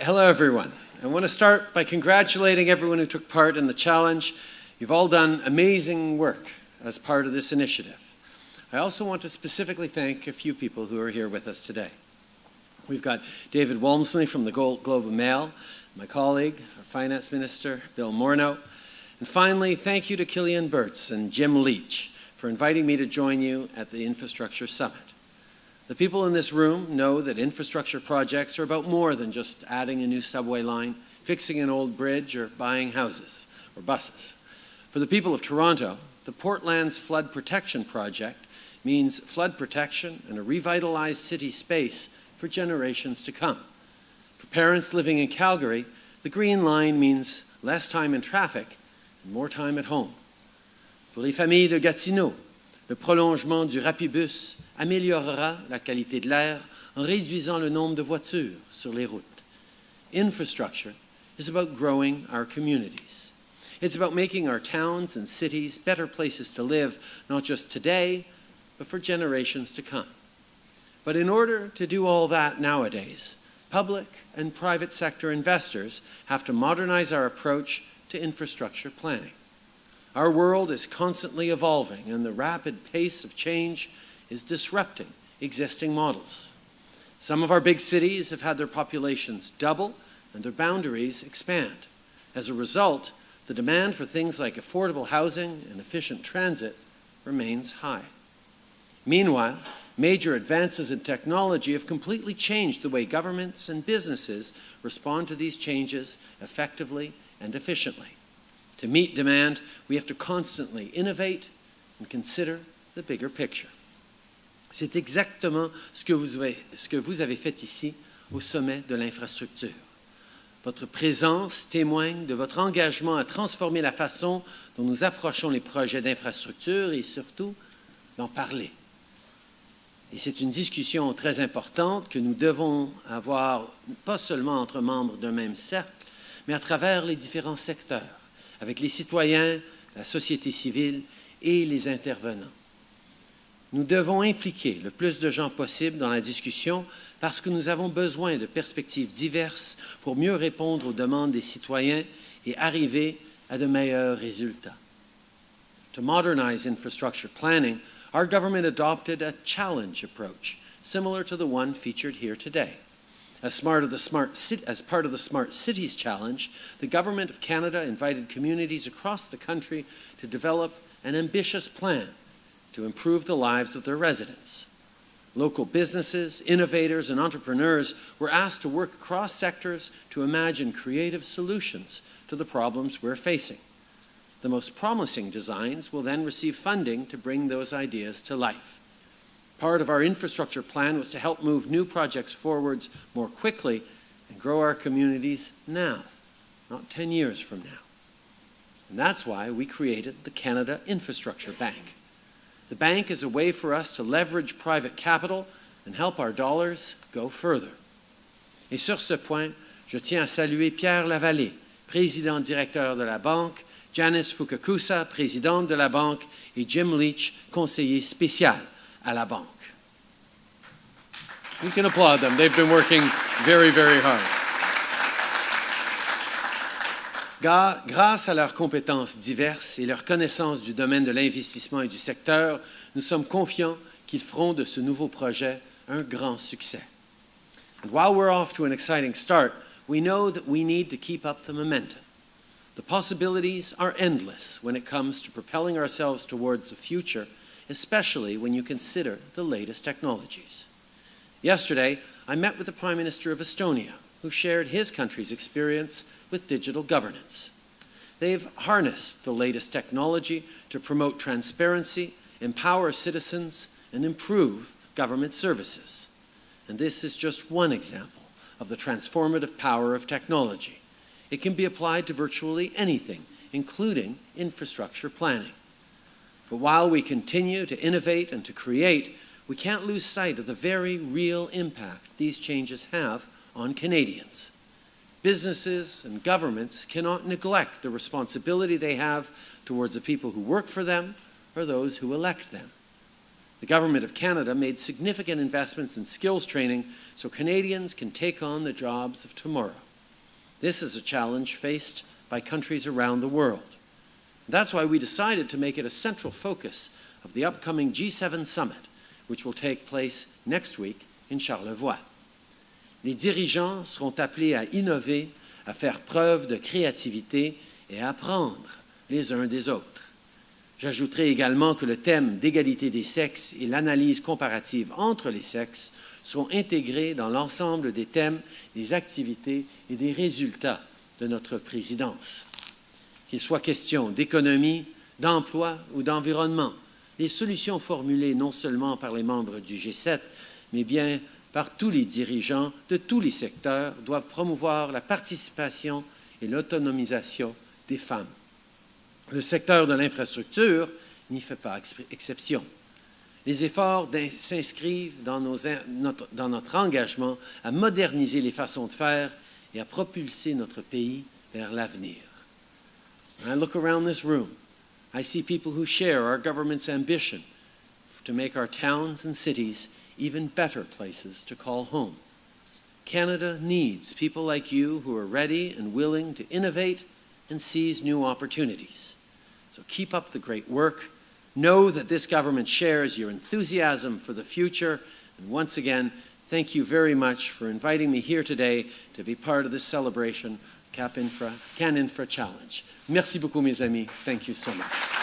Hello, everyone. I want to start by congratulating everyone who took part in the challenge. You've all done amazing work as part of this initiative. I also want to specifically thank a few people who are here with us today. We've got David Walmsley from the Globe and Mail, my colleague, our Finance Minister, Bill Morneau. And finally, thank you to Kilian Berz and Jim Leach for inviting me to join you at the Infrastructure Summit. The people in this room know that infrastructure projects are about more than just adding a new subway line, fixing an old bridge, or buying houses or buses. For the people of Toronto, the Portlands Flood Protection Project means flood protection and a revitalized city space for generations to come. For parents living in Calgary, the Green Line means less time in traffic and more time at home. For les familles de Gatineau, le prolongement du Rapibus améliorera la qualité de l'air en réduisant le nombre de voitures sur les routes. Infrastructure is about growing our communities. It's about making our towns and cities better places to live, not just today, but for generations to come. But in order to do all that nowadays, public and private sector investors have to modernize our approach to infrastructure planning. Our world is constantly evolving, and the rapid pace of change is disrupting existing models. Some of our big cities have had their populations double and their boundaries expand. As a result, the demand for things like affordable housing and efficient transit remains high. Meanwhile, major advances in technology have completely changed the way governments and businesses respond to these changes effectively and efficiently. To meet demand, we have to constantly innovate and consider the bigger picture. C'est exactement ce que, vous avez, fait ici au sommet de l'infrastructure. Votre présence témoigne de votre engagement à transformer la façon dont nous approchons les projets d'infrastructure et surtout d'en parler. Et c'est une discussion très importante que nous devons avoir, pas seulement entre membres d'un même cercle, mais à travers les différents secteurs, avec les citoyens, la société civile et les intervenants. Nous devons impliquer le plus de gens possible dans la discussion parce que nous avons besoin de perspectives diverses pour mieux répondre aux demandes des citoyens et arriver à de meilleurs résultats. To modernize infrastructure planning, our government adopted a challenge approach, similar to the one featured here today. As part, of the Smart, as part of the Smart Cities Challenge, the Government of Canada invited communities across the country to develop an ambitious plan to improve the lives of their residents. Local businesses, innovators, and entrepreneurs were asked to work across sectors to imagine creative solutions to the problems we're facing. The most promising designs will then receive funding to bring those ideas to life. Part of our infrastructure plan was to help move new projects forwards more quickly and grow our communities now, not 10 years from now. And that's why we created the Canada Infrastructure Bank. The bank is a way for us to leverage private capital and help our dollars go further. Et sur ce point, je tiens à saluer Pierre Lavallée, président directeur de la banque, Janice Fukakusa, présidente de la banque, et Jim Leach, conseiller spécial à la banque. You can applaud them. They've been working very, very hard. Grâce à leurs compétences diverses et leur connaissance du domaine de l'investissement et du secteur, nous sommes confiants qu'ils feront de ce nouveau projet un grand succès. And while we're off to an exciting start, we know that we need to keep up the momentum. The possibilities are endless when it comes to propelling ourselves towards the future, especially when you consider the latest technologies. Yesterday, I met with the Prime Minister of Estonia, who shared his country's experience with digital governance. They've harnessed the latest technology to promote transparency, empower citizens, and improve government services. And this is just one example of the transformative power of technology. It can be applied to virtually anything, including infrastructure planning. But while we continue to innovate and to create, we can't lose sight of the very real impact these changes have on Canadians. Businesses and governments cannot neglect the responsibility they have towards the people who work for them or those who elect them. The Government of Canada made significant investments in skills training so Canadians can take on the jobs of tomorrow. This is a challenge faced by countries around the world. That's why we decided to make it a central focus of the upcoming G7 summit, which will take place next week in Charlevoix. Les dirigeants seront appelés à innover, à faire preuve de créativité et à apprendre les uns des autres. J'ajouterai également que le thème d'égalité des sexes et l'analyse comparative entre les sexes seront intégrés dans l'ensemble des thèmes, des activités et des résultats de notre présidence. Qu'il soit question d'économie, d'emploi ou d'environnement, les solutions formulées non seulement par les membres du G7, mais bien par tous les dirigeants de tous les secteurs doivent promouvoir la participation et l'autonomisation des femmes. Le secteur de l'infrastructure n'y fait pas exception. Les efforts s'inscrivent dans, notre, dans notre engagement à moderniser les façons de faire et à propulser notre pays vers l'avenir. I look around this room, I see people who share our government's ambition to make our towns and cities even better places to call home. Canada needs people like you who are ready and willing to innovate and seize new opportunities. So keep up the great work. Know that this government shares your enthusiasm for the future. And once again, thank you very much for inviting me here today to be part of this celebration, Cap Infra, Can Infra Challenge. Merci beaucoup, mes amis. Thank you so much.